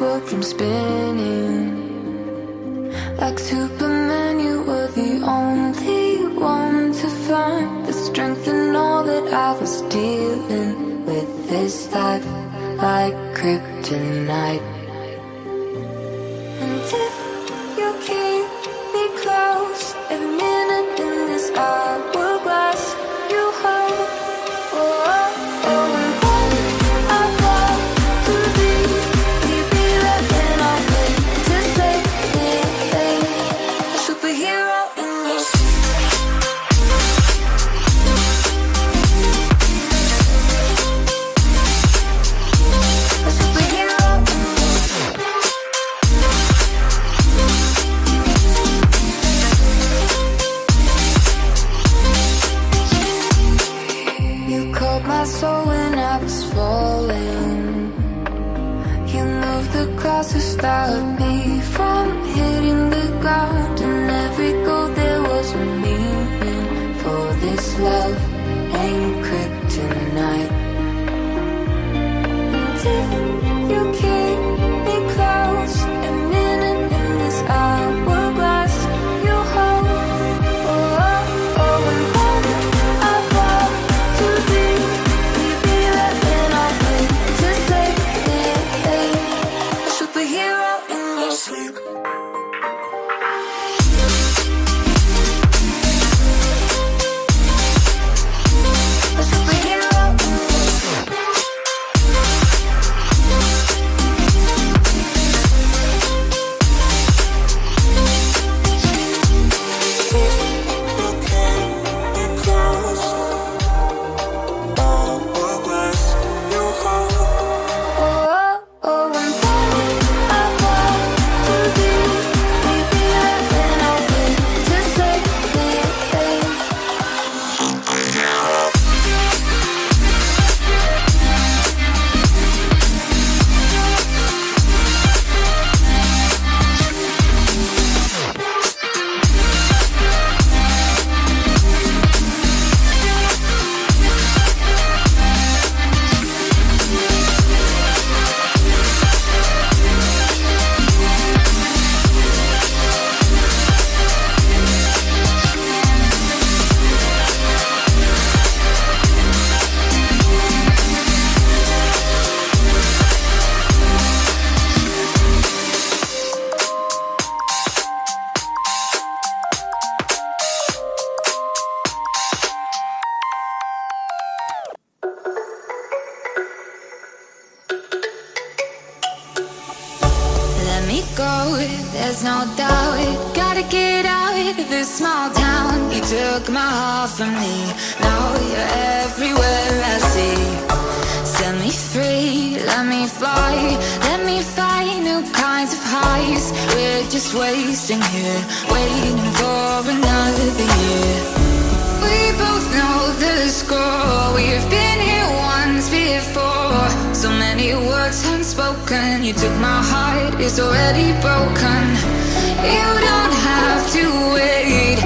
world from spinning. Like Superman, you were the only one to find the strength in all that I was dealing with this life, like kryptonite. Love no doubt. Gotta get out of this small town. You took my heart from me, now you're everywhere I see. Set me free, let me fly. Let me find new kinds of highs. We're just wasting here, waiting for another year. We both know the score. We've been here once before. So many words unspoken. You took my heart, it's already broken. You don't have to wait.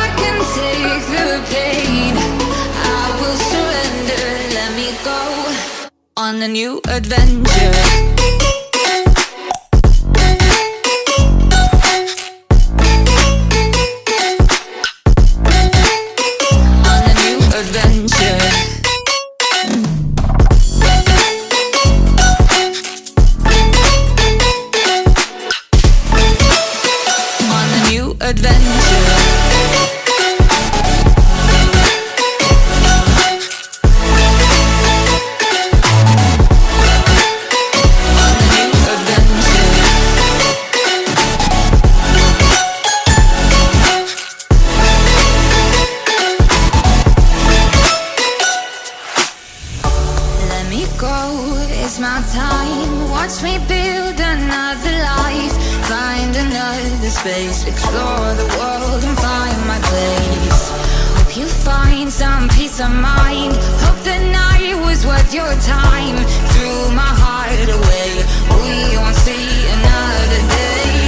I can take the pain. I will surrender. Let me go on a new adventure. Let me go, it's my time. Watch me build another life. Find another space. Explore the world and find my place. Hope you find some peace of mind. Hope the night was worth your time. Threw my heart away. We won't see another day.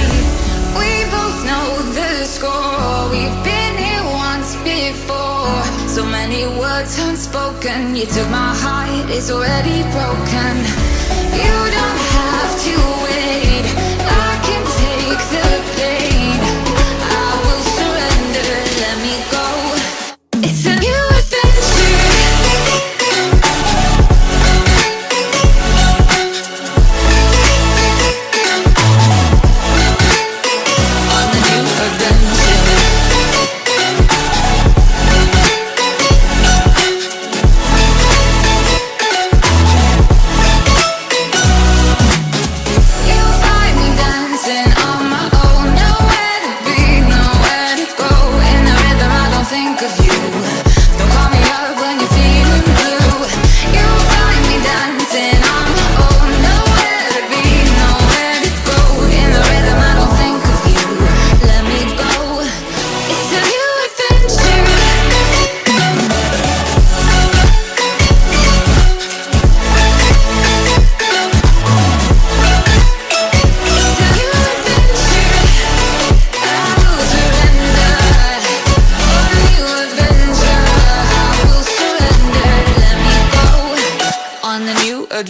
We both know the score. We've been here once before. So many words unspoken. You took my heart, it's already broken. You don't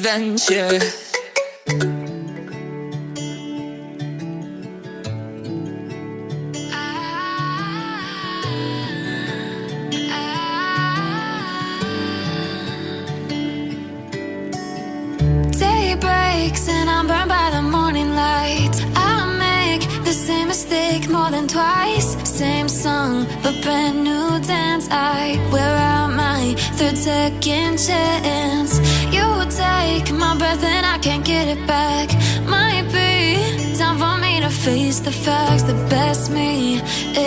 adventure. And I'm burned by the morning I make the same mistake more than twice. Same song, but brand new dance. I wear out my third second chance. You take my breath and I can't get it back. Might be time for me to face the facts. The best me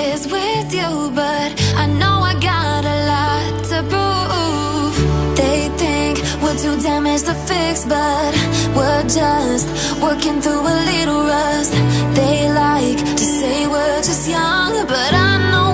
is with you, but I know I got a lot to prove. They think we're too damaged to fix, but we're just working through a little rust. They like to say we're just young, but I know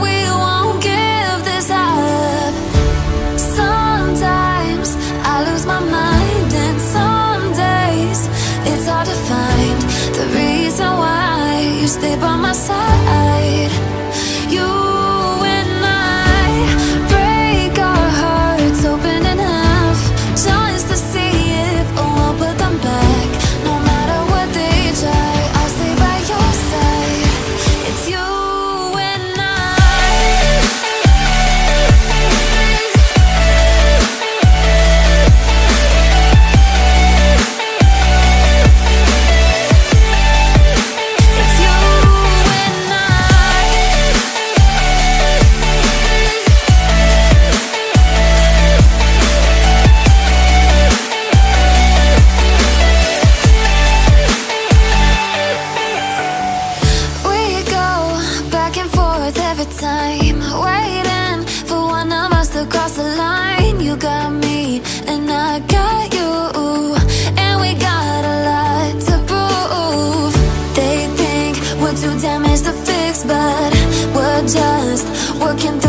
time, waiting for one of us to cross the line. You got me, and I got you, and we got a lot to prove. They think we're too damaged to fix, but we're just working